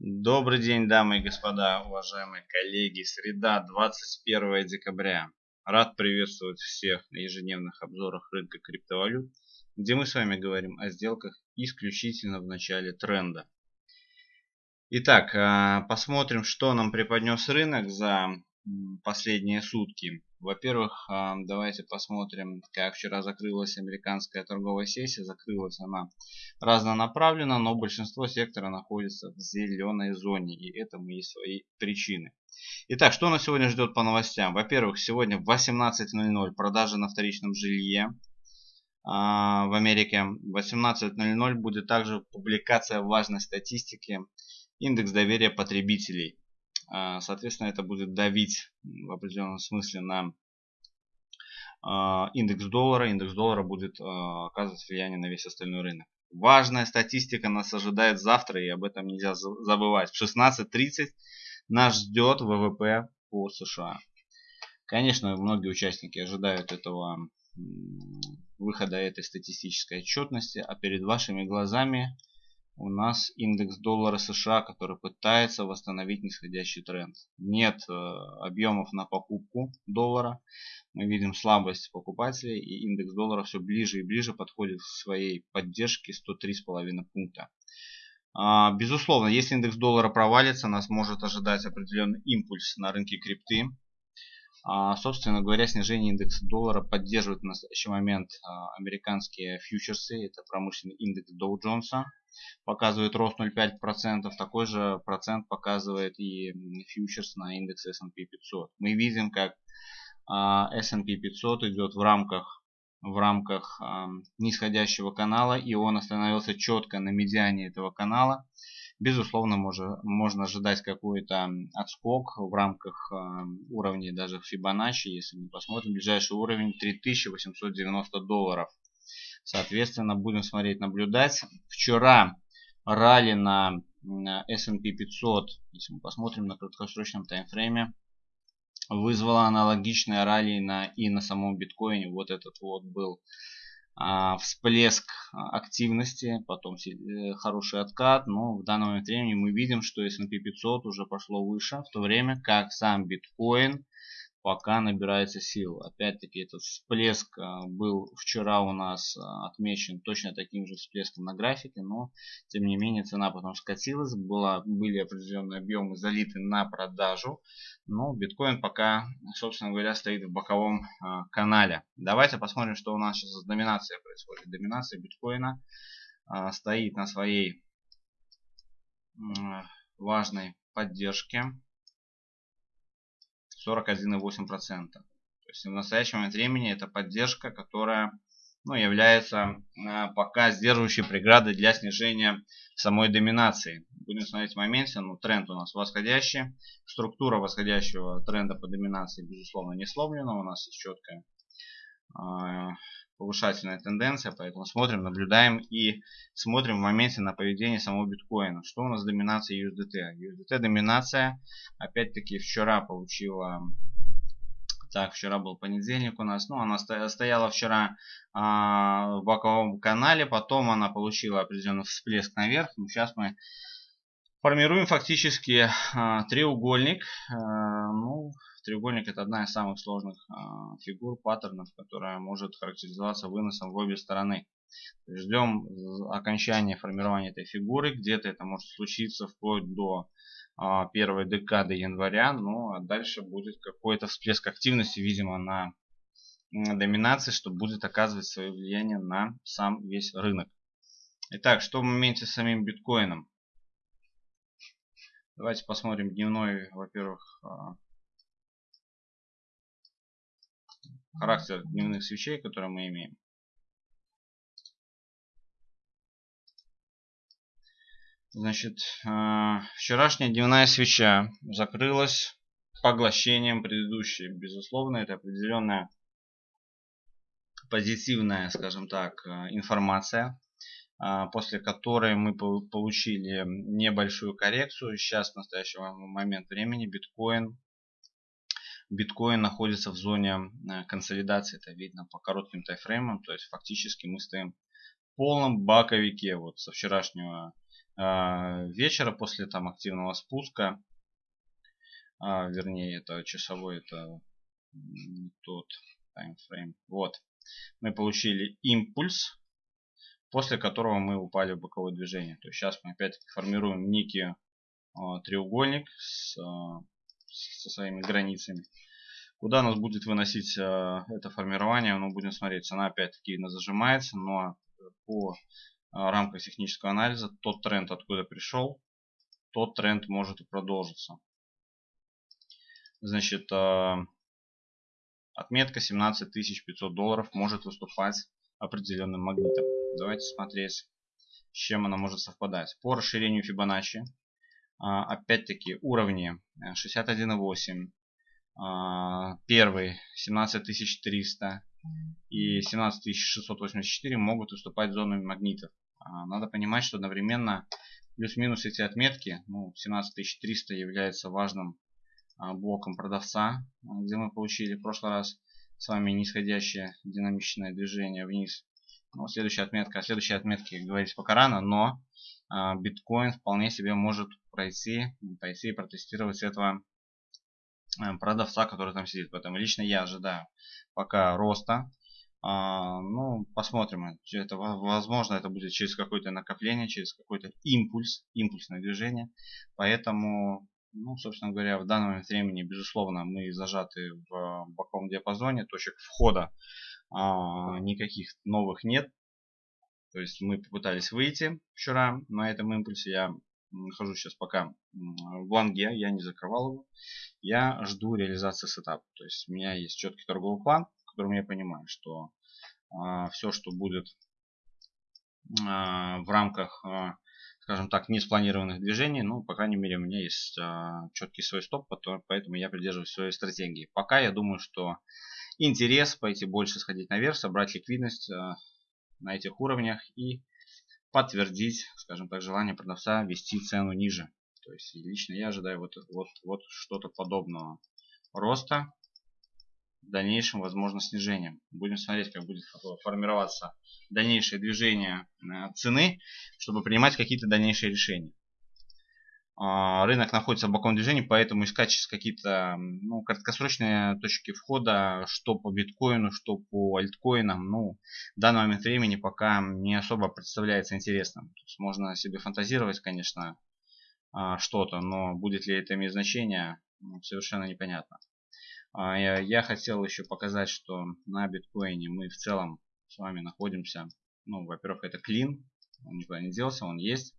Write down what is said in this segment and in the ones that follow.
Добрый день, дамы и господа, уважаемые коллеги. Среда, 21 декабря. Рад приветствовать всех на ежедневных обзорах рынка криптовалют, где мы с вами говорим о сделках исключительно в начале тренда. Итак, а, посмотрим, что нам преподнес рынок за последние сутки. Во-первых, а, давайте посмотрим, как вчера закрылась американская торговая сессия. Закрылась она разнонаправленно, но большинство сектора находится в зеленой зоне, и этому есть свои причины. Итак, что нас сегодня ждет по новостям? Во-первых, сегодня в 18.00 продажи на вторичном жилье а, в Америке. В 18.00 будет также публикация важной статистики индекс доверия потребителей. А, соответственно, это будет давить в определенном смысле на а, индекс доллара. Индекс доллара будет а, оказывать влияние на весь остальной рынок. Важная статистика нас ожидает завтра, и об этом нельзя забывать. В 16.30 нас ждет ВВП по США. Конечно, многие участники ожидают этого выхода этой статистической отчетности, а перед вашими глазами у нас индекс доллара США, который пытается восстановить нисходящий тренд. Нет э, объемов на покупку доллара. Мы видим слабость покупателей и индекс доллара все ближе и ближе подходит к своей поддержке 103,5 пункта. А, безусловно, если индекс доллара провалится, нас может ожидать определенный импульс на рынке крипты. А, собственно говоря, снижение индекса доллара поддерживает в настоящий момент а, американские фьючерсы. Это промышленный индекс Dow Jones показывает рост 0,5%. Такой же процент показывает и фьючерс на индекс S&P 500. Мы видим, как S&P 500 идет в рамках в рамках нисходящего канала и он остановился четко на медиане этого канала Безусловно, можно, можно ожидать какой-то отскок в рамках э, уровней даже Fibonacci. Если мы посмотрим, ближайший уровень 3890 долларов. Соответственно, будем смотреть, наблюдать. Вчера ралли на S&P 500, если мы посмотрим на краткосрочном таймфрейме, вызвало аналогичное ралли на, и на самом биткоине. Вот этот вот был а, всплеск а, активности, потом э, хороший откат, но в данный момент времени мы видим, что S&P 500 уже пошло выше, в то время как сам биткоин пока набирается сил. Опять-таки этот всплеск а, был вчера у нас отмечен точно таким же всплеском на графике, но тем не менее цена потом скатилась, была, были определенные объемы залиты на продажу, но биткоин пока, собственно говоря, стоит в боковом канале. Давайте посмотрим, что у нас сейчас с доминацией происходит. Доминация биткоина стоит на своей важной поддержке 41,8%. То есть в настоящий момент времени это поддержка, которая ну, является э, пока сдерживающей преградой для снижения самой доминации. Будем смотреть в моменте, ну, тренд у нас восходящий. Структура восходящего тренда по доминации, безусловно, не сломлена. У нас есть четкая повышательная тенденция, поэтому смотрим, наблюдаем и смотрим в моменте на поведение самого биткоина. Что у нас с доминацией USDT? USDT доминация, опять-таки, вчера получила так, вчера был понедельник у нас. Ну, она стояла вчера а, в боковом канале. Потом она получила определенный всплеск наверх. Ну, сейчас мы формируем фактически а, треугольник. А, ну, треугольник это одна из самых сложных а, фигур, паттернов, которая может характеризоваться выносом в обе стороны. Ждем окончания формирования этой фигуры. Где-то это может случиться вплоть до а, первой декады января. Ну а дальше будет какой-то всплеск активности, видимо, на доминации, что будет оказывать свое влияние на сам весь рынок. Итак, что в моменте с самим биткоином? Давайте посмотрим дневной, во-первых, характер дневных свечей, которые мы имеем. Значит, э, вчерашняя дневная свеча закрылась поглощением предыдущей. Безусловно, это определенная позитивная, скажем так, э, информация, э, после которой мы получили небольшую коррекцию. Сейчас, в настоящий момент времени, биткоин биткоин находится в зоне э, консолидации, это видно по коротким тайфреймам, то есть фактически мы стоим в полном баковике вот со вчерашнего вечера после там активного спуска, вернее это часовой, это тот таймфрейм. Вот, мы получили импульс, после которого мы упали в боковое движение. То есть сейчас мы опять-таки формируем некий треугольник с, со своими границами. Куда нас будет выносить э, это формирование, мы будем смотреть. Цена опять-таки зажимается, но по э, рамкам технического анализа тот тренд, откуда пришел, тот тренд может и продолжиться. Значит, э, отметка 17 500 долларов может выступать определенным магнитом. Давайте смотреть, с чем она может совпадать. По расширению Фибоначчи, опять-таки уровни 61,8, а, первый 17300 и 17684 могут уступать зонами магнитов. А, надо понимать, что одновременно плюс-минус эти отметки, ну, 17300 является важным а, блоком продавца, где мы получили в прошлый раз с вами нисходящее динамичное движение вниз. Ну, следующая отметка, о следующей отметке говорить пока рано, но биткоин вполне себе может пройти, пройти и протестировать этого Э, продавца, который там сидит. Поэтому лично я ожидаю пока роста. А, ну, посмотрим. Это, возможно, это будет через какое-то накопление, через какой-то импульс, импульсное движение. Поэтому, ну, собственно говоря, в данный момент времени, безусловно, мы зажаты в боковом диапазоне. Точек входа а, никаких новых нет. То есть мы попытались выйти вчера на этом импульсе. Я нахожусь сейчас пока в лонге, я не закрывал его. Я жду реализации сетапа. То есть у меня есть четкий торговый план, в котором я понимаю, что а, все, что будет а, в рамках, а, скажем так, не спланированных движений, ну, по крайней мере, у меня есть а, четкий свой стоп, поэтому я придерживаюсь своей стратегии. Пока я думаю, что интерес пойти больше сходить наверх, собрать ликвидность а, на этих уровнях и подтвердить, скажем так, желание продавца вести цену ниже. То есть лично я ожидаю вот, вот, вот что-то подобного роста. В дальнейшем, возможно, снижением. Будем смотреть, как будет формироваться дальнейшее движение э, цены, чтобы принимать какие-то дальнейшие решения. А, рынок находится в боковом движении, поэтому искать сейчас какие-то ну, краткосрочные точки входа, что по биткоину, что по альткоинам, ну, в данный момент времени пока не особо представляется интересным. То есть можно себе фантазировать, конечно, а, что-то, но будет ли это иметь значение, совершенно непонятно. А, я хотел еще показать, что на биткоине мы в целом с вами находимся, ну, во-первых, это клин, он никуда не делся, он есть.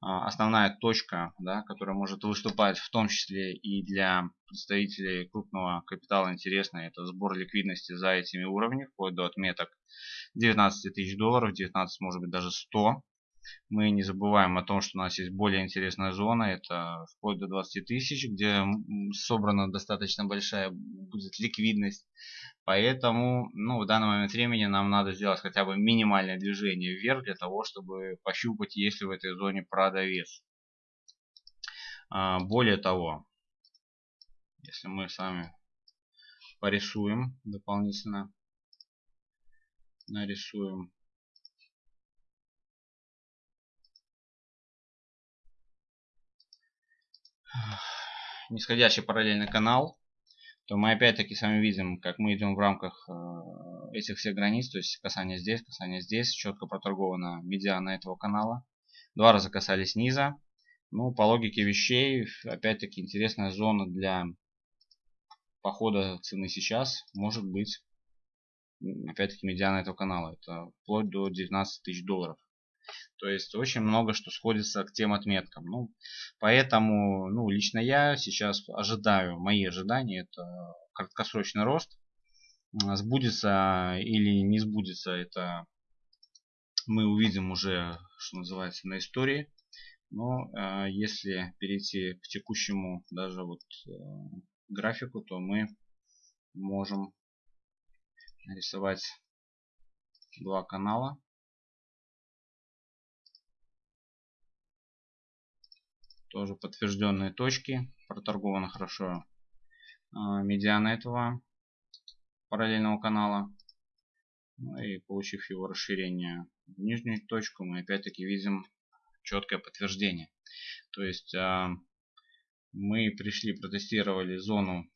А, основная точка, да, которая может выступать в том числе и для представителей крупного капитала интересная, это сбор ликвидности за этими уровнями, вплоть до отметок 19 тысяч долларов, 19 может быть даже 100. Мы не забываем о том, что у нас есть более интересная зона, это вплоть до 20 тысяч, где собрана достаточно большая будет ликвидность. Поэтому ну, в данный момент времени нам надо сделать хотя бы минимальное движение вверх для того, чтобы пощупать, есть ли в этой зоне продавец. А, более того, если мы с вами порисуем дополнительно, нарисуем нисходящий параллельный канал, то мы опять-таки с вами видим, как мы идем в рамках э, этих всех границ, то есть касание здесь, касание здесь, четко проторгована медиана этого канала. Два раза касались низа. Ну, по логике вещей, опять-таки интересная зона для похода цены сейчас может быть, опять-таки, медиана этого канала. Это вплоть до 19 тысяч долларов. То есть очень много что сходится к тем отметкам. Ну, поэтому ну, лично я сейчас ожидаю, мои ожидания это краткосрочный рост. Сбудется или не сбудется, это мы увидим уже, что называется, на истории. Но э, если перейти к текущему даже вот э, графику, то мы можем нарисовать два канала. Тоже подтвержденные точки. Проторговано хорошо а, медиана этого параллельного канала. Ну и получив его расширение в нижнюю точку, мы опять-таки видим четкое подтверждение. То есть а, мы пришли, протестировали зону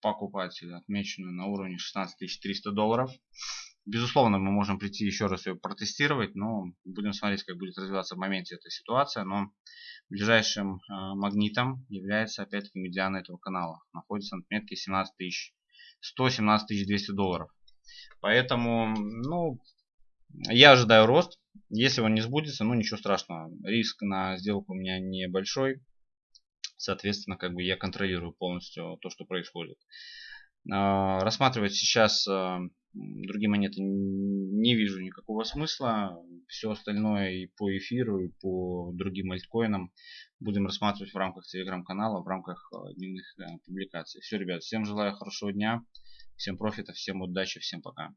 покупателя, отмеченную на уровне 16 300 долларов. Безусловно, мы можем прийти еще раз ее протестировать, но будем смотреть, как будет развиваться в моменте эта ситуация. Но ближайшим э, магнитом является опять-таки медиана этого канала. Находится на отметке 17 тысяч 100 17 200 долларов. Поэтому, ну, я ожидаю рост. Если он не сбудется, ну ничего страшного. Риск на сделку у меня небольшой. Соответственно, как бы я контролирую полностью то, что происходит. А, рассматривать сейчас а, другие монеты не вижу никакого смысла. Все остальное и по эфиру, и по другим альткоинам будем рассматривать в рамках телеграм-канала, в рамках а, дневных публикаций. Все, ребят, всем желаю хорошего дня, всем профита, всем удачи, всем пока.